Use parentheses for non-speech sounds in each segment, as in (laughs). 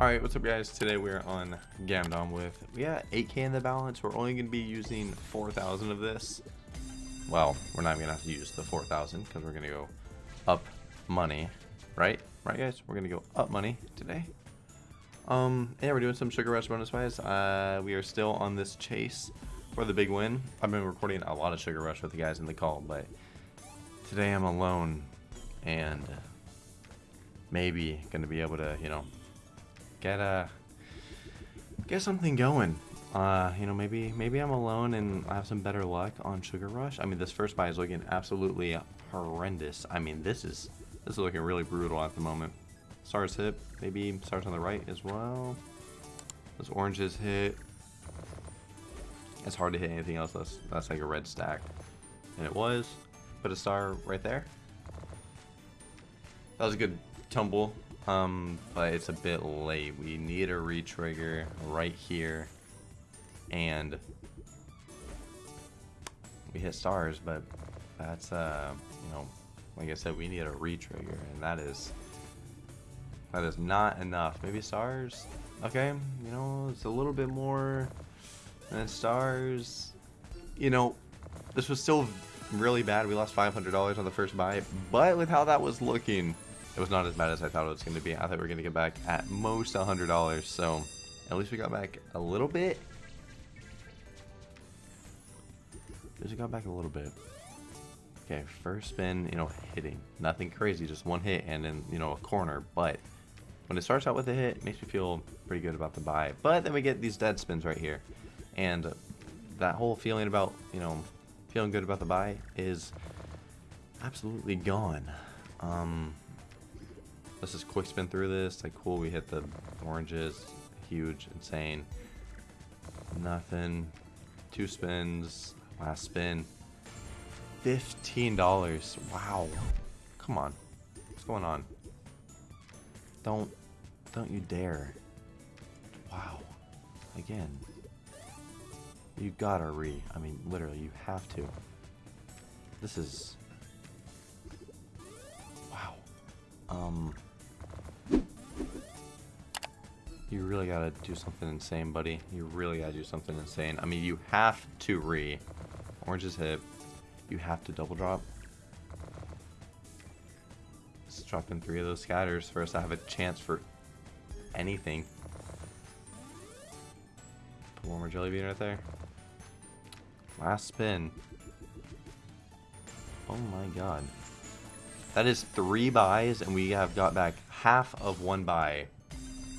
Alright, what's up guys? Today we're on Gamdom with, we got 8k in the balance. We're only going to be using 4,000 of this. Well, we're not going to have to use the 4,000 because we're going to go up money, right? Right guys? We're going to go up money today. Um, yeah, we're doing some Sugar Rush bonus buys. Uh, we are still on this chase for the big win. I've been recording a lot of Sugar Rush with the guys in the call, but today I'm alone and maybe going to be able to, you know, get a get something going. Uh, you know, maybe maybe I'm alone and I have some better luck on Sugar Rush. I mean, this first buy is looking absolutely horrendous. I mean, this is this is looking really brutal at the moment. Stars hit, maybe stars on the right as well. Those oranges hit. It's hard to hit anything else that's that's like a red stack, and it was. Put a star right there. That was a good tumble. Um, but it's a bit late. We need a retrigger right here. And we hit stars, but that's, uh, you know, like I said, we need a retrigger, and that is, that is not enough. Maybe stars? Okay, you know, it's a little bit more than stars. You know, this was still really bad. We lost $500 on the first buy, but with how that was looking, it was not as bad as I thought it was going to be. I thought we were going to get back at most $100, so at least we got back a little bit. At least we got back a little bit. Okay, first spin, you know, hitting. Nothing crazy, just one hit and then, you know, a corner. But when it starts out with a hit, it makes me feel pretty good about the buy. But then we get these dead spins right here. And that whole feeling about, you know, feeling good about the buy is absolutely gone. Um, Let's just quick spin through this. Like, cool, we hit the oranges. Huge, insane. Nothing. Two spins. Last spin. $15. Wow. Come on. What's going on? Don't, don't you dare. Wow. Again. You gotta re. I mean, literally, you have to. This is... Wow. Um... You really gotta do something insane, buddy. You really gotta do something insane. I mean, you have to re. Oranges hit. You have to double drop. Let's drop in three of those scatters us to have a chance for anything. Put one more jelly bean right there. Last spin. Oh my god. That is three buys, and we have got back half of one buy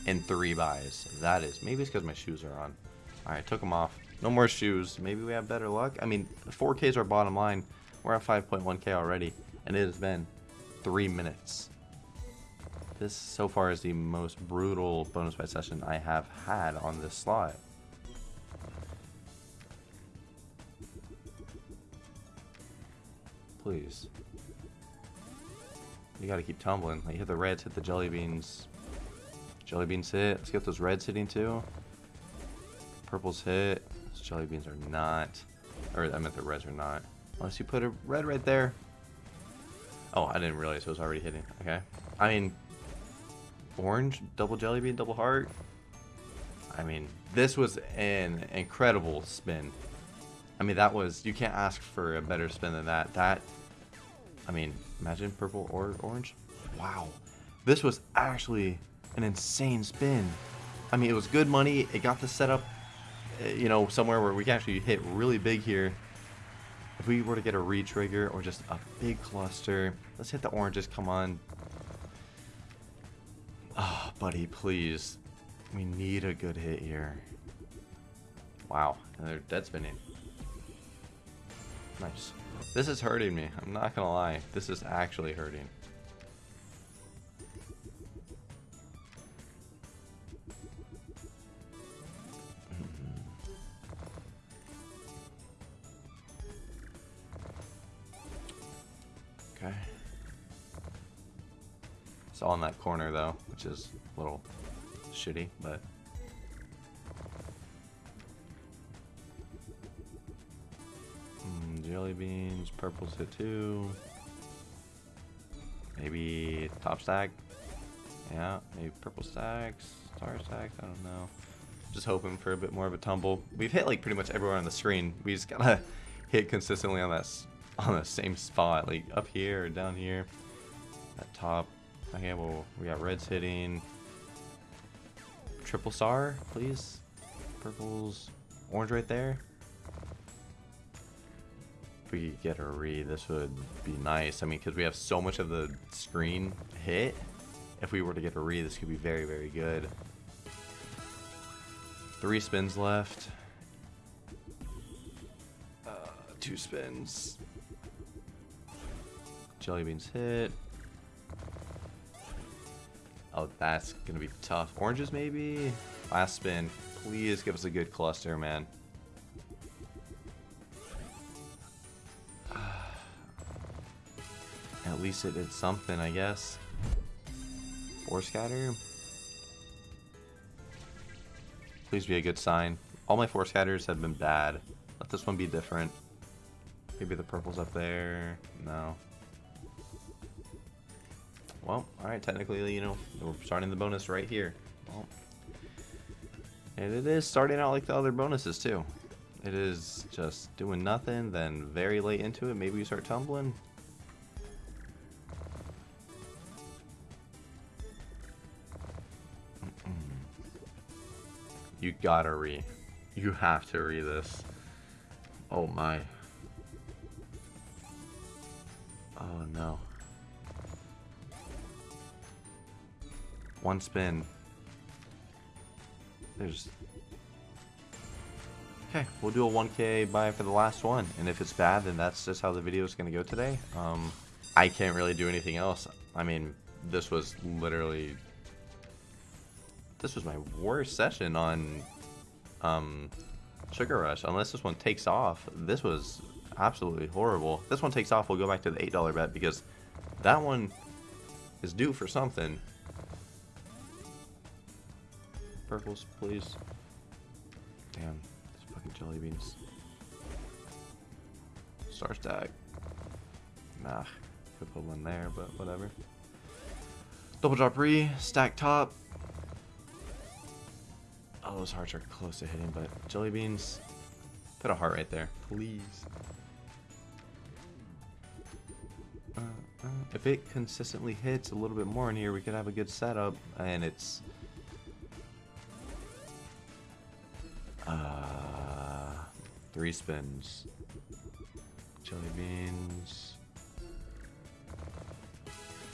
in three buys. That is. Maybe it's because my shoes are on. Alright, took them off. No more shoes. Maybe we have better luck. I mean, 4K is our bottom line. We're at 5.1K already. And it has been three minutes. This so far is the most brutal bonus buy session I have had on this slot. Please. You gotta keep tumbling. Like, hit the reds, hit the jelly beans. Jelly beans hit. Let's get those reds hitting too. Purples hit. Those jelly beans are not. Or I meant the reds are not. Unless you put a red right there. Oh, I didn't realize it was already hitting. Okay. I mean, orange, double jelly bean, double heart. I mean, this was an incredible spin. I mean, that was, you can't ask for a better spin than that. That, I mean, imagine purple or orange. Wow. This was actually an insane spin. I mean, it was good money. It got the setup, uh, you know, somewhere where we can actually hit really big here. If we were to get a re-trigger or just a big cluster. Let's hit the oranges, come on. Oh, buddy, please. We need a good hit here. Wow, and they're dead spinning. Nice. This is hurting me. I'm not gonna lie. This is actually hurting. Corner though, which is a little shitty, but... Mm, jelly beans, purple's hit too. Maybe top stack. Yeah, maybe purple stacks, star stacks, I don't know. Just hoping for a bit more of a tumble. We've hit like pretty much everywhere on the screen. We just gotta (laughs) hit consistently on that on the same spot, like up here or down here. At top. Okay, well, we got reds hitting. Triple star, please. Purples, orange right there. If we could get a re, this would be nice. I mean, because we have so much of the screen hit. If we were to get a re, this could be very, very good. Three spins left. Uh, two spins. Jelly beans hit. Oh, that's gonna be tough. Oranges maybe? Last spin. Please give us a good cluster, man. (sighs) At least it did something, I guess. Four scatter. Please be a good sign. All my four scatters have been bad. Let this one be different. Maybe the purple's up there. No. Well, alright, technically, you know, we're starting the bonus right here. Well, and it is starting out like the other bonuses, too. It is just doing nothing, then very late into it, maybe we start tumbling. You gotta re. You have to re this. Oh my. Oh no. One spin. There's... Okay, we'll do a 1k buy for the last one. And if it's bad, then that's just how the video is going to go today. Um, I can't really do anything else. I mean, this was literally... This was my worst session on um, Sugar Rush. Unless this one takes off, this was absolutely horrible. This one takes off, we'll go back to the $8 bet because that one is due for something. Purples, please. Damn, these fucking jelly beans. Star stack. Nah, could put one there, but whatever. Double drop re, stack top. Oh, those hearts are close to hitting, but jelly beans. Put a heart right there, please. Uh, uh, if it consistently hits a little bit more in here, we could have a good setup, and it's three spins. Jelly beans.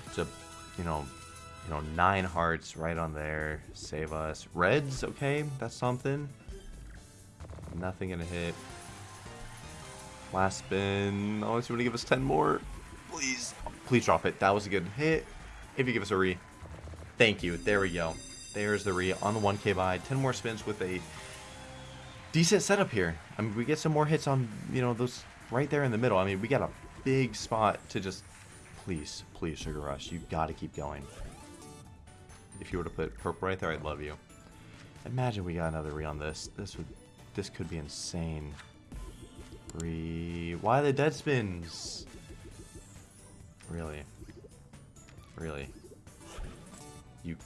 It's a, you know, you know, nine hearts right on there. Save us. Reds, okay, that's something. Nothing gonna hit. Last spin. Oh, it's gonna give us 10 more. Please. Please drop it. That was a good hit. If you give us a re. Thank you. There we go. There's the re on the 1k buy. 10 more spins with a decent setup here. I mean, we get some more hits on, you know, those right there in the middle. I mean, we got a big spot to just, please, please, Sugar Rush, you got to keep going. If you were to put purple right there, I'd love you. Imagine we got another re on this. This would, this could be insane. Re, why the dead spins? Really? Really? You,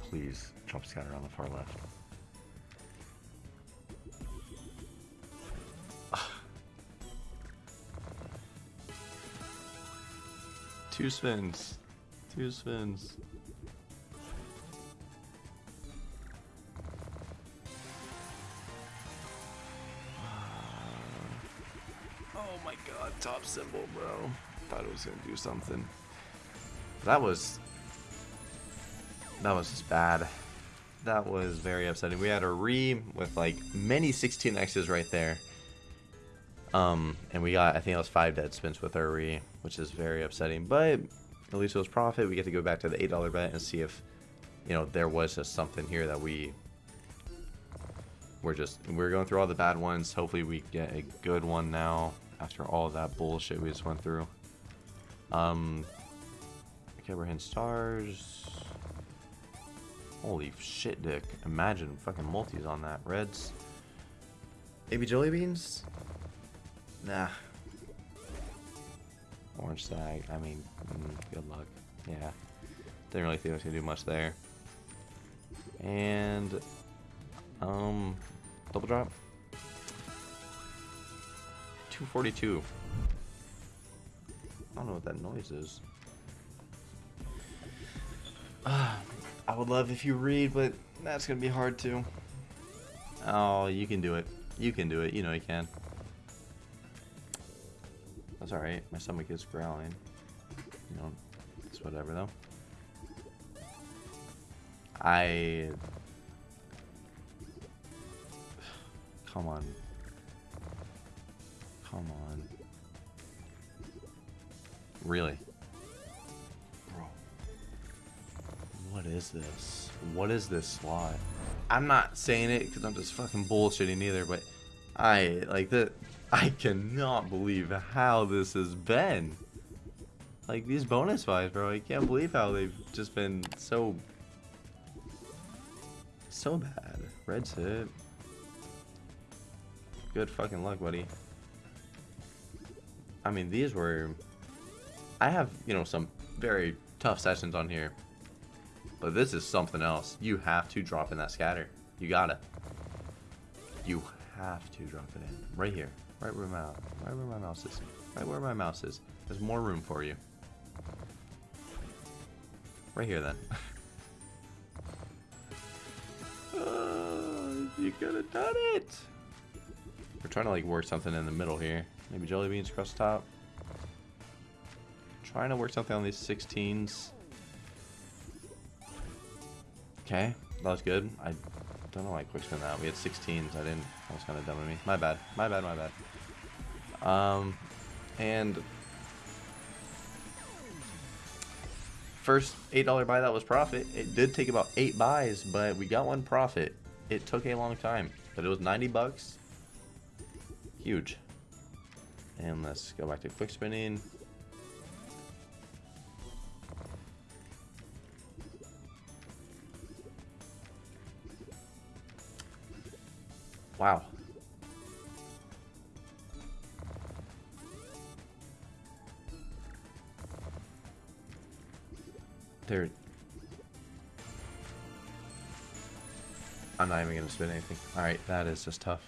please, jump scatter on the far left. Two spins. Two spins. Oh my god, top symbol, bro. Thought it was gonna do something. That was... That was just bad. That was very upsetting. We had a re with like many 16x's right there. Um, and we got, I think it was five dead spins with our re, which is very upsetting. But at least it was profit. We get to go back to the $8 bet and see if, you know, there was just something here that we we're just, we're going through all the bad ones. Hopefully we get a good one now after all that bullshit we just went through. Um, okay, we're hitting stars. Holy shit, Dick. Imagine fucking multis on that. Reds. Maybe jelly beans? Nah. Orange sag. I mean, mm, good luck. Yeah. Didn't really think I was gonna do much there. And um double drop. 242. I don't know what that noise is. Uh, (sighs) I would love if you read, but that's gonna be hard to. Oh, you can do it. You can do it. You know you can. That's alright. My stomach is growling. You know, it's whatever though. I... (sighs) Come on. Come on. Really? Bro. What is this? What is this slot? I'm not saying it because I'm just fucking bullshitting either, but I, like, the, I cannot believe how this has been. Like, these bonus buys, bro, I can't believe how they've just been so so bad. Red's hit. Good fucking luck, buddy. I mean, these were... I have, you know, some very tough sessions on here. But this is something else. You have to drop in that scatter. You gotta. You have to drop it in. Right here. Right where my, right where my mouse is. Right where my mouse is. There's more room for you. Right here, then. (laughs) Ah, you could have done it. We're trying to like work something in the middle here. Maybe jelly beans across the top. Trying to work something on these 16s. Okay, that was good. I don't know why I quick spin that. We had 16s. I didn't. That was kind of dumb of me. My bad. My bad. My bad. Um, and first $8 buy that was profit. It did take about eight buys, but we got one profit. It took a long time, but it was 90 bucks. Huge. And let's go back to quick spinning. Wow. There I'm not even gonna spin anything. Alright, that is just tough.